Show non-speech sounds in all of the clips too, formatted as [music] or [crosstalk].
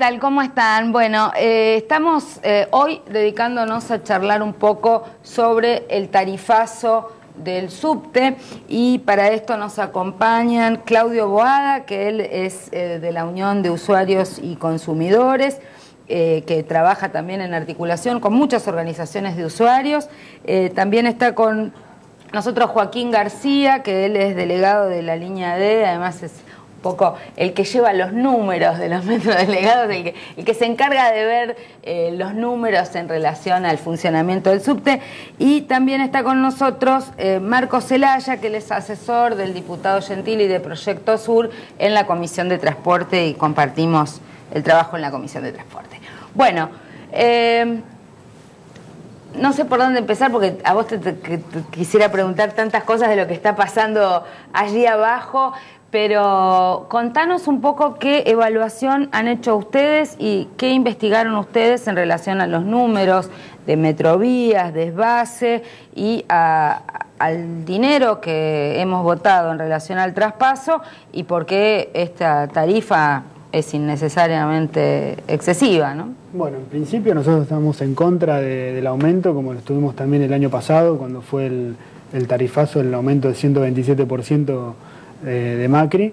tal? ¿Cómo están? Bueno, eh, estamos eh, hoy dedicándonos a charlar un poco sobre el tarifazo del subte y para esto nos acompañan Claudio Boada, que él es eh, de la Unión de Usuarios y Consumidores, que trabaja también en articulación con muchas organizaciones de usuarios. también está con nosotros Joaquín García, que él es delegado de la línea D, además es poco el que lleva los números de los [laughs] metros delegados, el que, el que se encarga de ver eh, los números en relación al funcionamiento del subte. Y también está con nosotros eh, Marco Celaya, que él es asesor del diputado Gentili de Proyecto Sur en la Comisión de Transporte y compartimos el trabajo en la Comisión de Transporte. Bueno, eh, no sé por dónde empezar porque a vos te, quisiera preguntar tantas cosas de lo que está pasando allí abajo, pero contanos un poco qué evaluación han hecho ustedes y qué investigaron ustedes en relación a los números de Metrovías, desvase y al dinero que hemos votado en relación al traspaso y por qué esta tarifa es innecesariamente excesiva, ¿no? Bueno, en principio nosotros estamos en contra del aumento, como lo estuvimos también el año pasado, cuando fue el, el tarifazo, el aumento de 127% eh, de Macri.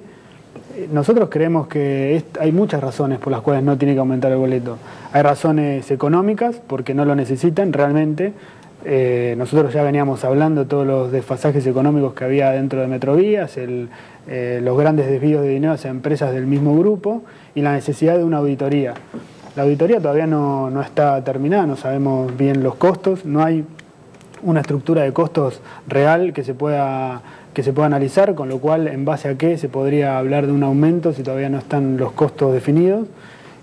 Nosotros creemos que hay muchas razones por las cuales no tiene que aumentar el boleto. Hay razones económicas, porque no lo necesitan realmente. Eh, nosotros ya veníamos hablando de todos los desfasajes económicos que había dentro de Metrovías, eh, los grandes desvíos de dinero hacia empresas del mismo grupo y la necesidad de una auditoría. La auditoría todavía no, no está terminada, no sabemos bien los costos, no hay una estructura de costos real que se pueda que se pueda analizar, con lo cual en base a qué se podría hablar de un aumento si todavía no están los costos definidos.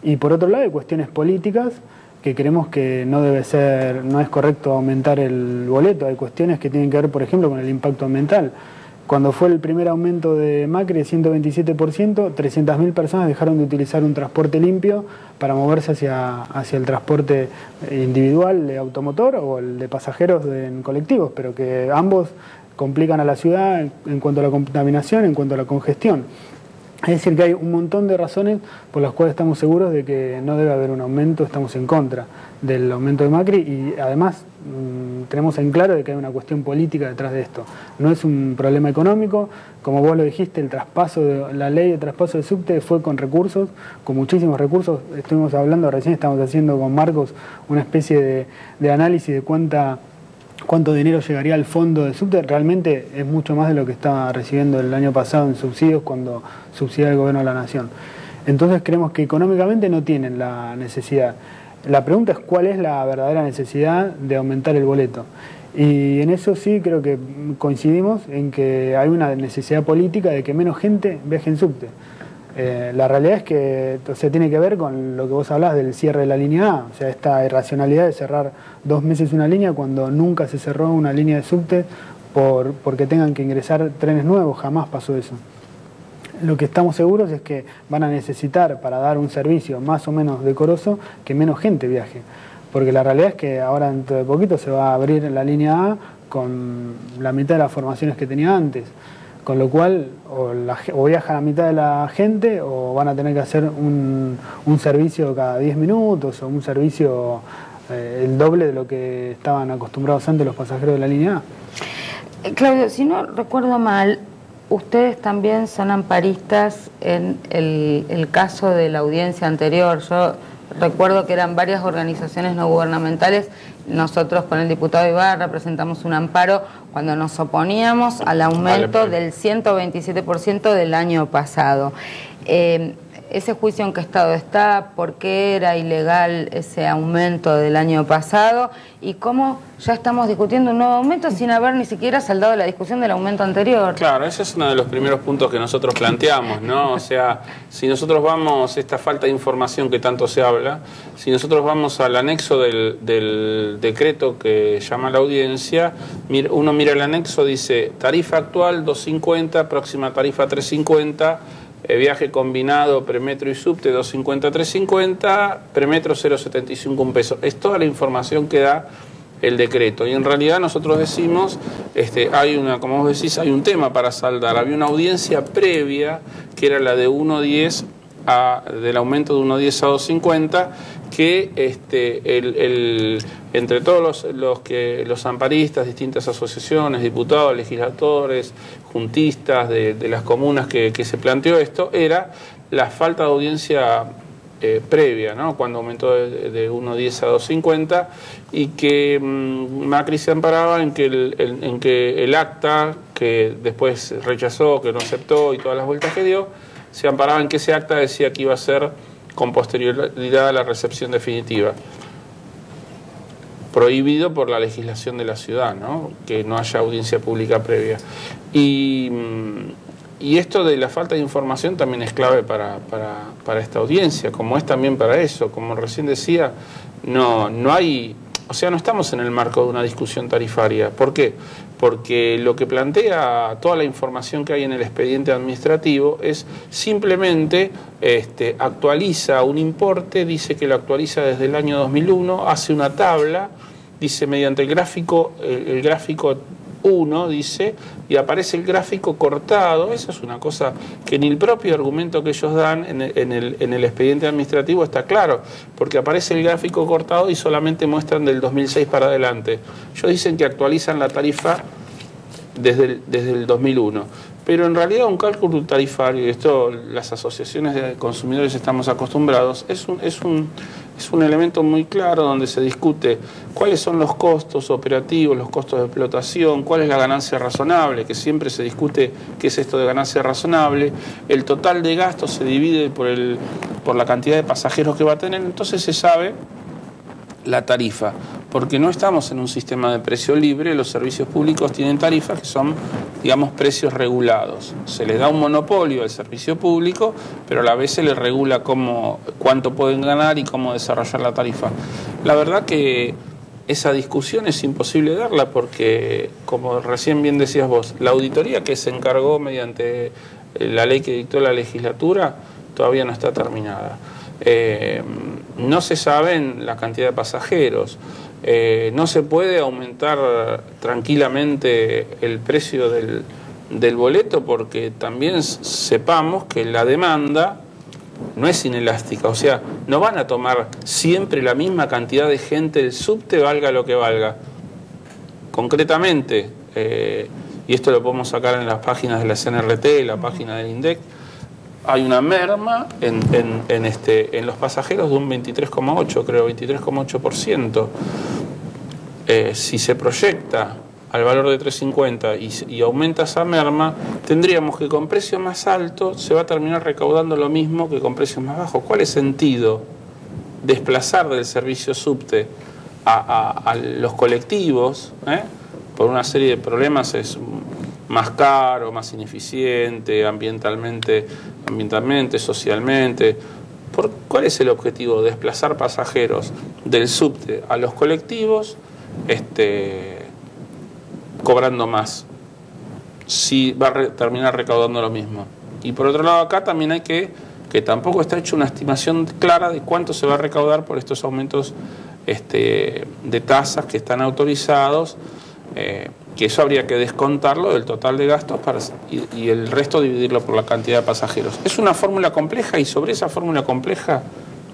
Y por otro lado hay cuestiones políticas que creemos que no debe ser, no es correcto aumentar el boleto. Hay cuestiones que tienen que ver, por ejemplo, con el impacto ambiental. Cuando fue el primer aumento de Macri de 127%, 300.000 personas dejaron de utilizar un transporte limpio para moverse hacia, hacia el transporte individual de automotor o el de pasajeros en colectivos, pero que ambos complican a la ciudad en, cuanto a la contaminación, en cuanto a la congestión. Es decir, que hay un montón de razones por las cuales estamos seguros de que no debe haber un aumento, estamos en contra del aumento de Macri y además mm, tenemos en claro de que hay una cuestión política detrás de esto. No es un problema económico, como vos lo dijiste, el traspaso de la ley de traspaso de subte fue con recursos, con muchísimos recursos. Estuvimos hablando, recién estamos haciendo con Marcos una especie de, de análisis de cuánta cuánto dinero llegaría al fondo de subte, realmente es mucho más de lo que estaba recibiendo el año pasado en subsidios cuando subsidia el gobierno de la nación. Entonces creemos que económicamente no tienen la necesidad. La pregunta es cuál es la verdadera necesidad de aumentar el boleto. Y en eso sí creo que coincidimos en que hay una necesidad política de que menos gente viaje en subte. Eh, la realidad es que o tiene que ver con lo que vos hablás del cierre de la línea A, o sea, esta irracionalidad de cerrar dos meses una línea cuando nunca se cerró una línea de subte por, porque tengan que ingresar trenes nuevos, jamás pasó eso. Lo que estamos seguros es que van a necesitar para dar un servicio más o menos decoroso que menos gente viaje, porque la realidad es que ahora dentro de poquito se va a abrir la línea A con la mitad de las formaciones que tenía antes. Con lo cual, o, viaja la mitad de la gente o van a tener que hacer un, servicio cada 10 minutos o un servicio eh, el doble de lo que estaban acostumbrados antes los pasajeros de la línea A. Claudio, si no recuerdo mal, ustedes también son amparistas en el, el caso de la audiencia anterior. Yo recuerdo que eran varias organizaciones no gubernamentales nosotros con el diputado Ibarra presentamos un amparo cuando nos oponíamos al aumento del 127% del año pasado. Eh, ese juicio en qué estado está, por qué era ilegal ese aumento del año pasado y cómo ya estamos discutiendo un nuevo aumento sin haber ni siquiera saldado la discusión del aumento anterior. Claro, ese es uno de los primeros puntos que nosotros planteamos, ¿no? O sea, si nosotros vamos, esta falta de información que tanto se habla, si nosotros vamos al anexo del, del decreto que llama la audiencia, uno mira el anexo, dice tarifa actual 250, próxima tarifa 350, viaje combinado premetro y subte 250 350, premetro 075 un peso. Es toda la información que da el decreto. Y en realidad nosotros decimos, este, hay una, como vos decís, hay un tema para saldar. Había una audiencia previa que era la de 1.10 del aumento de 1.10 a 2.50 que este, entre todos los, que, los amparistas, distintas asociaciones, diputados, legisladores, juntistas de, las comunas que, se planteó esto, era la falta de audiencia eh, previa, ¿no? cuando aumentó de, de 1.10 a 2.50 y que mm, Macri se amparaba en que el acta que después rechazó, que no aceptó y todas las vueltas que dio, se amparaba en que ese acta decía que iba a ser con posterioridad a la recepción definitiva. Prohibido por la legislación de la ciudad, ¿no? que no haya audiencia pública previa. Y, y esto de la falta de información también es clave para, para, para, esta audiencia, como es también para eso. Como recién decía, no, no hay, o sea, no estamos en el marco de una discusión tarifaria. ¿Por qué? Porque lo que plantea toda la información que hay en el expediente administrativo es simplemente este, actualiza un importe, dice que lo actualiza desde el año 2001, hace una tabla, dice mediante el gráfico, el gráfico 1, dice, y aparece el gráfico cortado. Esa es una cosa que ni el propio argumento que ellos dan en el, en el, expediente administrativo está claro, porque aparece el gráfico cortado y solamente muestran del 2006 para adelante. Ellos dicen que actualizan la tarifa desde el, desde el 2001. Pero en realidad un cálculo tarifario, y esto las asociaciones de consumidores estamos acostumbrados, es un, es un es un elemento muy claro donde se discute cuáles son los costos operativos, los costos de explotación, cuál es la ganancia razonable, que siempre se discute qué es esto de ganancia razonable, el total de gastos se divide por, el, por la cantidad de pasajeros que va a tener, entonces se sabe la tarifa porque no estamos en un sistema de precio libre, los servicios públicos tienen tarifas que son, digamos, precios regulados. Se les da un monopolio al servicio público, pero a la vez se les regula cómo, cuánto pueden ganar y cómo desarrollar la tarifa. La verdad que esa discusión es imposible darla porque, como recién bien decías vos, la auditoría que se encargó mediante la ley que dictó la legislatura todavía no está terminada. Eh, no se saben la cantidad de pasajeros. Eh, no se puede aumentar tranquilamente el precio del, boleto porque también sepamos que la demanda no es inelástica, o sea, no van a tomar siempre la misma cantidad de gente el subte, valga lo que valga. Concretamente, eh, y esto lo podemos sacar en las páginas de la CNRT, la página del INDEC, hay una merma en, en, este, en los pasajeros de un 23,8, creo, 23,8%. Eh, si se proyecta al valor de 3,50 y, y, aumenta esa merma, tendríamos que con precio más alto se va a terminar recaudando lo mismo que con precios más bajos. ¿Cuál es sentido desplazar del servicio subte a, los colectivos? Eh? Por una serie de problemas es más caro, más ineficiente, ambientalmente, ambientalmente socialmente. ¿Por, ¿Cuál es el objetivo? Desplazar pasajeros del subte a los colectivos este, cobrando más. Si va a terminar recaudando lo mismo. Y por otro lado acá también hay que, que tampoco está hecho una estimación clara de cuánto se va a recaudar por estos aumentos este, de tasas que están autorizados. Eh, que eso habría que descontarlo del total de gastos para, y, el resto dividirlo por la cantidad de pasajeros. Es una fórmula compleja y sobre esa fórmula compleja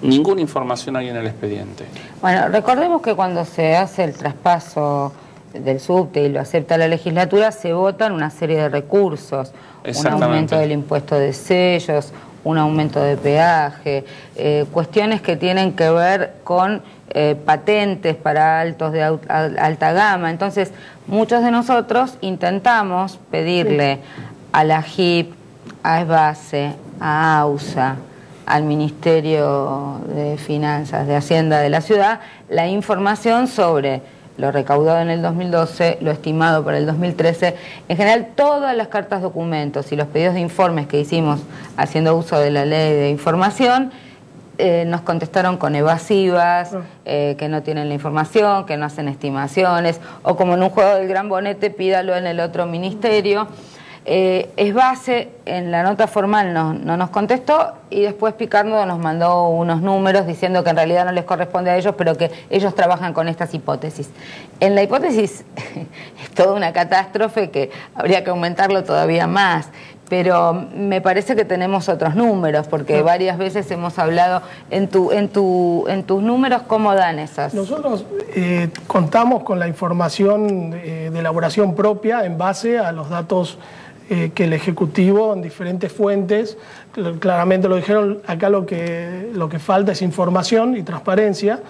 ninguna información hay en el expediente. Bueno, recordemos que cuando se hace el traspaso del subte y lo acepta la legislatura, se votan una serie de recursos, un aumento del impuesto de sellos, un aumento de peaje, eh, cuestiones que tienen que ver con eh, patentes para altos de alta gama. Entonces, muchos de nosotros intentamos pedirle a la HIP, a ESBASE, a AUSA, al Ministerio de Finanzas, de Hacienda de la ciudad, la información sobre lo recaudado en el 2012, lo estimado para el 2013. En general, todas las cartas documentos y los pedidos de informes que hicimos haciendo uso de la ley de información, eh, nos contestaron con evasivas, ah. eh, que no tienen la información, que no hacen estimaciones, o como en un juego del gran bonete, pídalo en el otro ministerio. Eh, es base, en la nota formal no, no, nos contestó y después Picardo nos mandó unos números diciendo que en realidad no les corresponde a ellos, pero que ellos trabajan con estas hipótesis. En la hipótesis [laughs] es toda una catástrofe que habría que aumentarlo todavía más pero me parece que tenemos otros números, porque varias veces hemos hablado en, tu, en, tu, en tus números, ¿cómo dan esas? Nosotros eh, contamos con la información de, elaboración propia en base a los datos eh, que el Ejecutivo en diferentes fuentes, claramente lo dijeron, acá lo que, lo que falta es información y transparencia.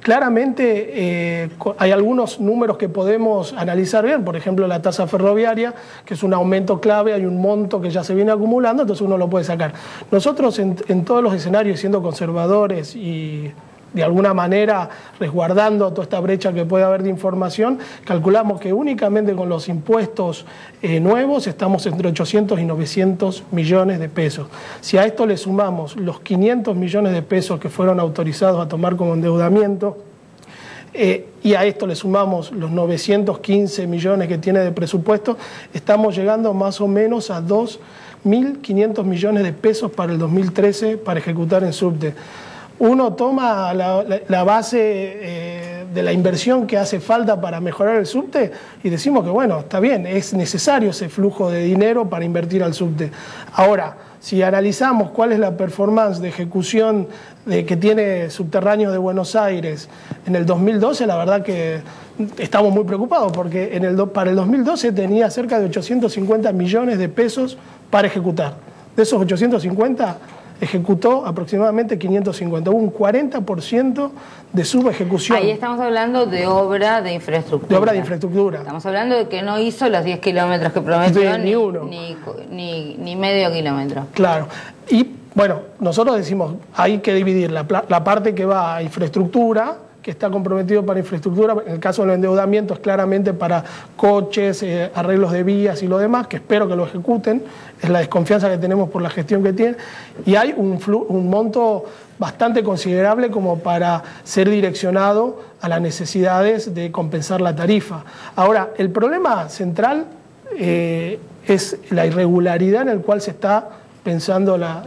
Claramente eh, hay algunos números que podemos analizar bien, por ejemplo la tasa ferroviaria, que es un aumento clave, hay un monto que ya se viene acumulando, entonces uno lo puede sacar. Nosotros en, en todos los escenarios, siendo conservadores y de alguna manera resguardando toda esta brecha que puede haber de información, calculamos que únicamente con los impuestos eh, nuevos estamos entre 800 y 900 millones de pesos. Si a esto le sumamos los 500 millones de pesos que fueron autorizados a tomar como endeudamiento, eh, y a esto le sumamos los 915 millones que tiene de presupuesto, estamos llegando más o menos a 2.500 millones de pesos para el 2013 para ejecutar en subte uno toma la, base eh, de la inversión que hace falta para mejorar el subte y decimos que bueno, está bien, es necesario ese flujo de dinero para invertir al subte. Ahora, si analizamos cuál es la performance de ejecución de, que tiene Subterráneo de Buenos Aires en el 2012, la verdad que estamos muy preocupados porque para el 2012 tenía cerca de 850 millones de pesos para ejecutar. De esos 850 ejecutó aproximadamente 550, un 40% de su ejecución. Ahí estamos hablando de obra de infraestructura. De obra de infraestructura. Estamos hablando de que no hizo los 10 kilómetros que prometió, ni, uno. Ni, ni, medio kilómetro. Claro. Y bueno, nosotros decimos, hay que dividir la, la parte que va a infraestructura, está comprometido para infraestructura, en el caso del endeudamiento es claramente para coches, eh, arreglos de vías y lo demás, que espero que lo ejecuten, es la desconfianza que tenemos por la gestión que tienen, y hay un, un monto bastante considerable como para ser direccionado a las necesidades de compensar la tarifa. Ahora, el problema central eh, es la irregularidad en el cual se está pensando la,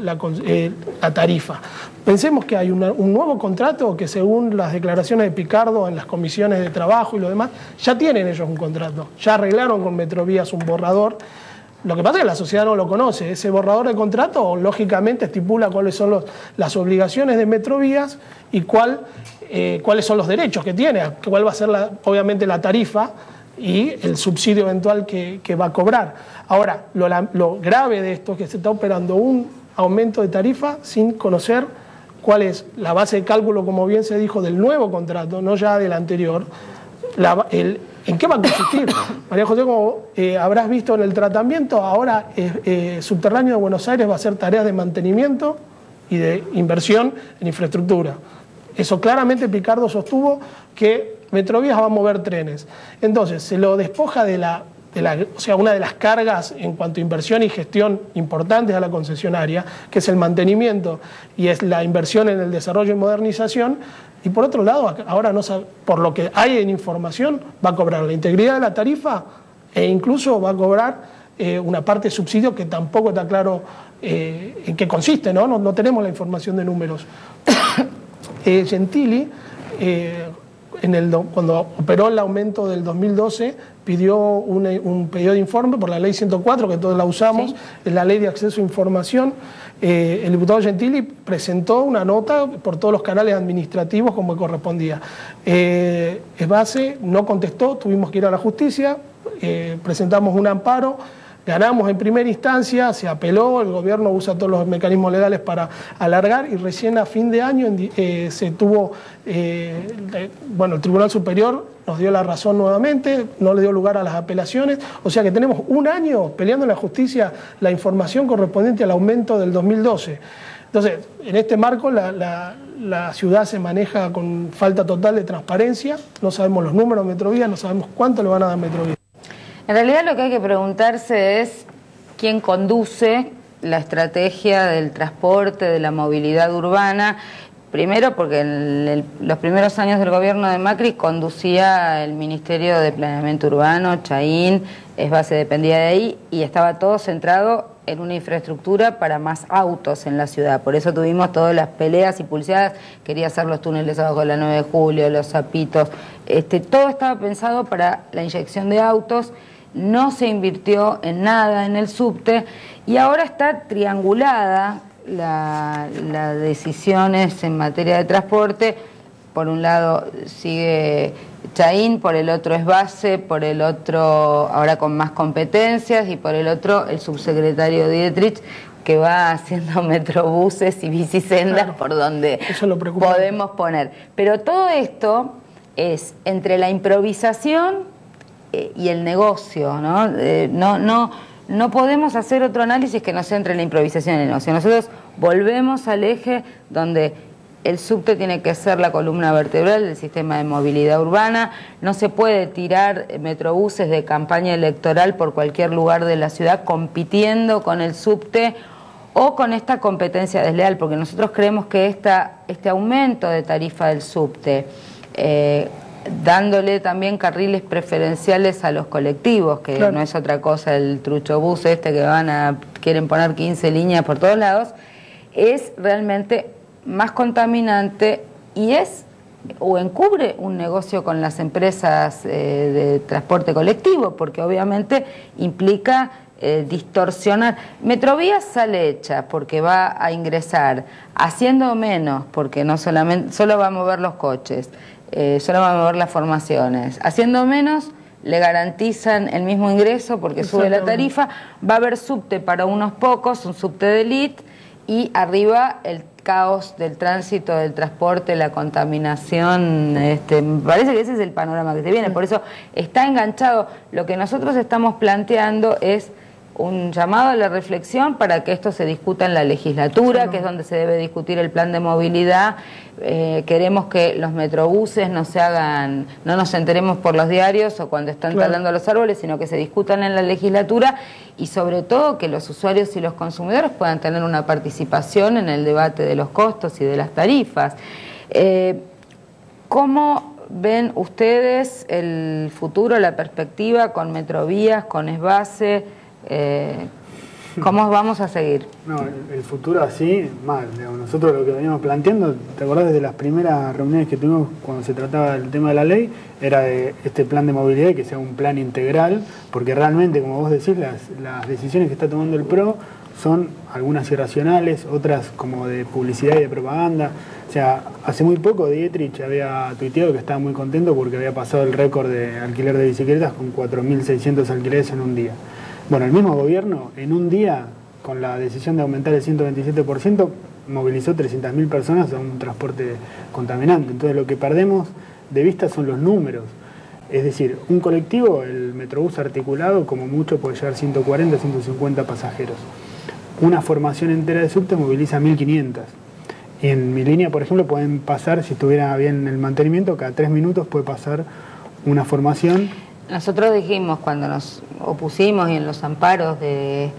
eh, tarifa. Pensemos que hay un nuevo contrato que según las declaraciones de Picardo en las comisiones de trabajo y lo demás, ya tienen ellos un contrato, ya arreglaron con Metrovías un borrador. Lo que pasa es que la sociedad no lo conoce. Ese borrador de contrato, lógicamente, estipula cuáles son las obligaciones de Metrovías y eh, cuáles son los derechos que tiene, cuál va a ser, obviamente, la tarifa y el subsidio eventual que, va a cobrar. Ahora, lo, grave de esto es que se está operando un aumento de tarifa sin conocer cuál es la base de cálculo, como bien se dijo, del nuevo contrato, no ya del anterior, en qué va a consistir. [coughs] María José, como eh, habrás visto en el tratamiento, ahora eh, eh, Subterráneo de Buenos Aires va a hacer tareas de mantenimiento y de inversión en infraestructura. Eso claramente Picardo sostuvo que Metrovías va a mover trenes. Entonces, se lo despoja de la, o sea, una de las cargas en cuanto a inversión y gestión importantes a la concesionaria, que es el mantenimiento y es la inversión en el desarrollo y modernización. Y por otro lado, ahora no por lo que hay en información, va a cobrar la integridad de la tarifa e incluso va a cobrar eh, una parte de subsidio que tampoco está claro eh, en qué consiste, ¿no? ¿no? tenemos la información de números. [coughs] Eh, Gentili cuando operó el aumento del 2012, pidió un, pedido de informe por la ley 104, que todos la usamos, es la ley de acceso a información. Eh, el diputado Gentili presentó una nota por todos los canales administrativos como correspondía. Eh, base no contestó, tuvimos que ir a la justicia, eh, presentamos un amparo. Ganamos en primera instancia, se apeló, el gobierno usa todos los mecanismos legales para alargar y recién a fin de año eh, se tuvo, eh, bueno, el Tribunal Superior nos dio la razón nuevamente, no le dio lugar a las apelaciones, o sea que tenemos un año peleando en la justicia la información correspondiente al aumento del 2012. Entonces, en este marco la, ciudad se maneja con falta total de transparencia, no sabemos los números de Metrovía, no sabemos cuánto le van a dar Metrovía. En realidad lo que hay que preguntarse es quién conduce la estrategia del transporte, de la movilidad urbana. Primero porque en los primeros años del gobierno de Macri conducía el Ministerio de Planeamiento Urbano, Chaín, es base dependía de ahí y estaba todo centrado en una infraestructura para más autos en la ciudad. Por eso tuvimos todas las peleas y pulseadas, quería hacer los túneles abajo de la 9 de julio, los zapitos, este, todo estaba pensado para la inyección de autos no se invirtió en nada en el subte y ahora está triangulada las decisiones en materia de transporte. Por un lado sigue Chaín, por el otro es base, por el otro ahora con más competencias y por el otro el subsecretario Dietrich que va [laughs] haciendo metrobuses y bicisendas por donde podemos poner. Pero todo esto es entre la improvisación eh, y el negocio, ¿no? Eh, no, no, no podemos hacer otro análisis que no sea entre la improvisación y el negocio. Nosotros volvemos al eje donde el subte tiene que ser la columna vertebral del sistema de movilidad urbana, no se puede tirar metrobuses de campaña electoral por cualquier lugar de la ciudad compitiendo con el subte o con esta competencia desleal, porque nosotros creemos que esta, este aumento de tarifa del subte, eh, dándole también carriles preferenciales a los colectivos, que no es otra cosa el trucho bus este que van a quieren poner 15 líneas por todos lados, es realmente más contaminante y es o encubre un negocio con las empresas eh, de transporte colectivo, porque obviamente implica eh, distorsionar. Metrovía sale hecha porque va a ingresar haciendo menos, porque no solamente solo va a mover los coches, eh, solo va a mover las formaciones. Haciendo menos le garantizan el mismo ingreso porque sube la tarifa, va a haber subte para unos pocos, un subte de elite y arriba el caos del tránsito, del transporte, la contaminación, este, parece que ese es el panorama que se viene, por eso está enganchado. Lo que nosotros estamos planteando es un llamado a la reflexión para que esto se discuta en la legislatura, que es donde se debe discutir el plan de movilidad. Eh, queremos que los metrobuses no se hagan, no nos enteremos por los diarios o cuando están talando los árboles, sino que se discutan en la legislatura y sobre todo que los usuarios y los consumidores puedan tener una participación en el debate de los costos y de las tarifas. Eh, ¿Cómo ven ustedes el futuro, la perspectiva con Metrovías, con Esbase? Eh, ¿Cómo vamos a seguir? No, el, futuro así, mal. nosotros lo que veníamos planteando, ¿te acordás desde las primeras reuniones que tuvimos cuando se trataba del tema de la ley? Era de este plan de movilidad que sea un plan integral, porque realmente, como vos decís, las, las decisiones que está tomando el PRO son algunas irracionales, otras como de publicidad y de propaganda. O sea, hace muy poco Dietrich había tuiteado que estaba muy contento porque había pasado el récord de alquiler de bicicletas con 4.600 alquileres en un día. Bueno, el mismo gobierno en un día, con la decisión de aumentar el 127%, movilizó 300.000 personas a un transporte contaminante. Entonces lo que perdemos de vista son los números. Es decir, un colectivo, el Metrobús articulado, como mucho puede llevar 140, 150 pasajeros. Una formación entera de subte moviliza 1.500. En mi línea, por ejemplo, pueden pasar, si estuviera bien el mantenimiento, cada tres minutos puede pasar una formación nosotros dijimos cuando nos opusimos y en los amparos de,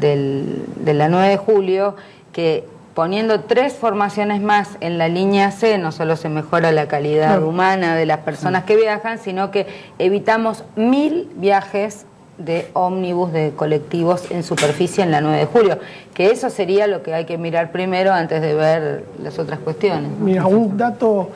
la 9 de julio que poniendo tres formaciones más en la línea C no solo se mejora la calidad humana de las personas que viajan, sino que evitamos mil viajes de ómnibus, de colectivos en superficie en la 9 de julio, que eso sería lo que hay que mirar primero antes de ver las otras cuestiones. Mira, un dato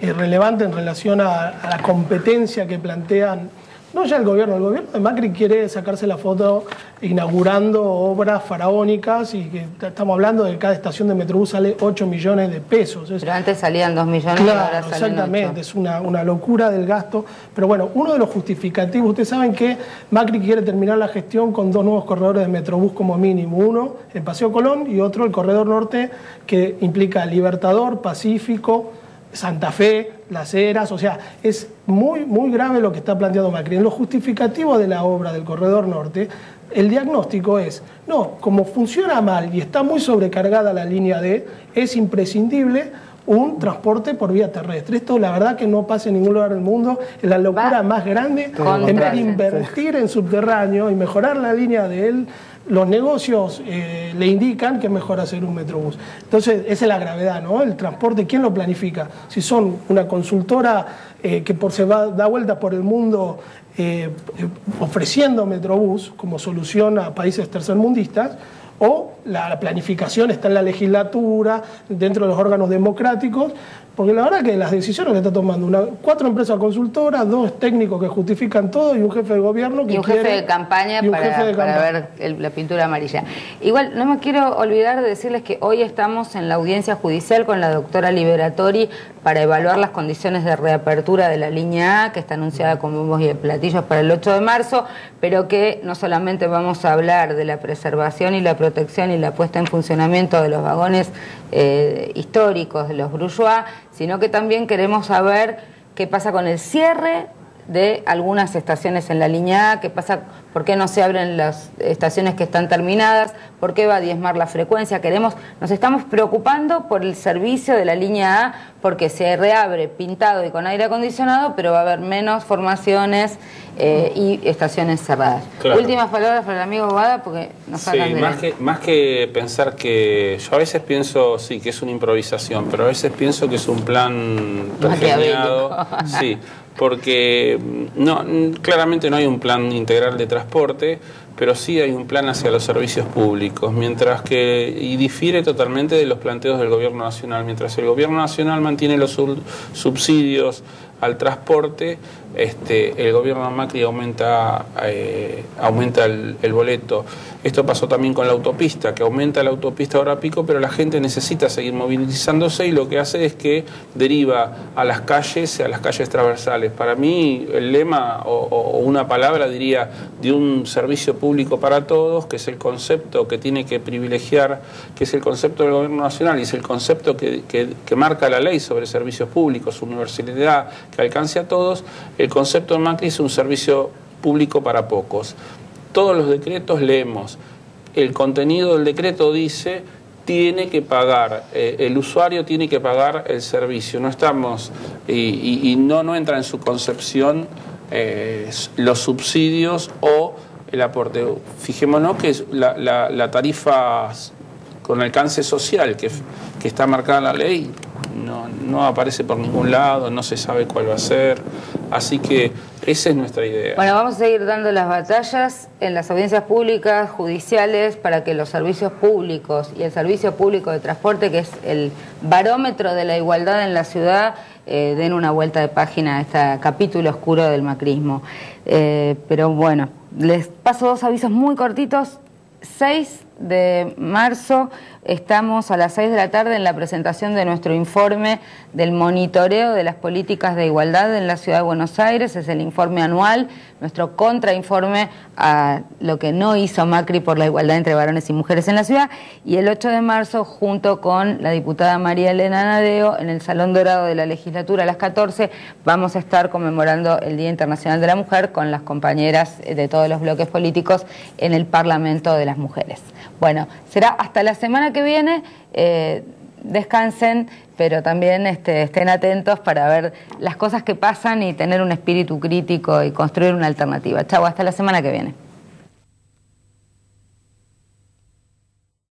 eh, relevante en relación a la competencia que plantean no ya el gobierno, el gobierno de Macri quiere sacarse la foto inaugurando obras faraónicas y que estamos hablando de que cada estación de Metrobús sale 8 millones de pesos. Pero antes salían 2 millones y ahora salen Exactamente, es una, una locura del gasto. Pero bueno, uno de los justificativos, ustedes saben que Macri quiere terminar la gestión con dos nuevos corredores de Metrobús como mínimo. Uno, el Paseo Colón y otro, el Corredor Norte, que implica Libertador, Pacífico, Santa Fe, Las Heras, o sea, es muy, muy grave lo que está planteando Macri. En lo justificativo de la obra del Corredor Norte, el diagnóstico es, no, como funciona mal y está muy sobrecargada la línea D, es imprescindible un transporte por vía terrestre. Esto la verdad que no pasa en ningún lugar del mundo, es la locura más grande, en vez de invertir en subterráneo y mejorar la línea de él, los negocios eh, le indican que es mejor hacer un metrobús. Entonces, esa es la gravedad, ¿no? El transporte, ¿quién lo planifica? Si son una consultora eh, que por se va, da vueltas por el mundo eh, ofreciendo metrobús como solución a países tercermundistas, o la planificación está en la legislatura, dentro de los órganos democráticos, porque la verdad que las decisiones que está tomando una, cuatro empresas consultoras, dos técnicos que justifican todo y un jefe de gobierno que Y un jefe de campaña para, ver la pintura amarilla. Igual, no me quiero olvidar de decirles que hoy estamos en la audiencia judicial con la doctora Liberatori para evaluar las condiciones de reapertura de la línea A, que está anunciada con bombos y platillos para el 8 de marzo, pero que no solamente vamos a hablar de la preservación y la protección y la puesta en funcionamiento de los vagones eh, históricos de los bourgeois, sino que también queremos saber qué pasa con el cierre de algunas estaciones en la línea A, qué pasa, por qué no se abren las estaciones que están terminadas, por qué va a diezmar la frecuencia. Queremos, nos estamos preocupando por el servicio de la línea A porque se reabre pintado y con aire acondicionado, pero va a haber menos formaciones eh, y estaciones cerradas. Últimas palabras para el amigo Bada porque nos sí, más que, más que pensar que yo a veces pienso sí que es una improvisación, pero a veces pienso que es un plan pergeñado. [laughs] sí, porque mm, no, claramente no hay un plan integral de transporte, pero sí hay un plan hacia los servicios públicos, mientras que, y difiere totalmente de los planteos del Gobierno Nacional, mientras el Gobierno Nacional mantiene los subsidios al transporte, este, el gobierno Macri aumenta, eh, aumenta el, boleto. Esto pasó también con la autopista, que aumenta la autopista ahora pico, pero la gente necesita seguir movilizándose y lo que hace es que deriva a las calles, a las calles transversales. Para mí el lema o, una palabra diría de un servicio público para todos, que es el concepto que tiene que privilegiar, que es el concepto del gobierno nacional y es el concepto que, que marca la ley sobre servicios públicos, universalidad, que alcance a todos. El concepto de Macri es un servicio público para pocos. Todos los decretos leemos. El contenido del decreto dice tiene que pagar, eh, el usuario tiene que pagar el servicio. No estamos, y, no, no entra en su concepción eh, los subsidios o el aporte. Fijémonos que la, tarifa con alcance social que, que está marcada en la ley no, no aparece por ningún lado, no se sabe cuál va a ser. Así que esa es nuestra idea. Bueno, vamos a seguir dando las batallas en las audiencias públicas, judiciales, para que los servicios públicos y el servicio público de transporte, que es el barómetro de la igualdad en la ciudad, eh, den una vuelta de página a este capítulo oscuro del macrismo. Eh, pero bueno, les paso dos avisos muy cortitos. 6 de marzo estamos a las 6 de la tarde en la presentación de nuestro informe del monitoreo de las políticas de igualdad en la Ciudad de Buenos Aires. Es el informe anual, nuestro contrainforme a lo que no hizo Macri por la igualdad entre varones y mujeres en la ciudad. Y el 8 de marzo, junto con la diputada María Elena Nadeo, en el Salón Dorado de la Legislatura a las 14, vamos a estar conmemorando el Día Internacional de la Mujer con las compañeras de todos los bloques políticos en el Parlamento de las Mujeres. Bueno, será hasta la semana que viene. Eh, descansen, pero también este, estén atentos para ver las cosas que pasan y tener un espíritu crítico y construir una alternativa. Chau, hasta la semana que viene.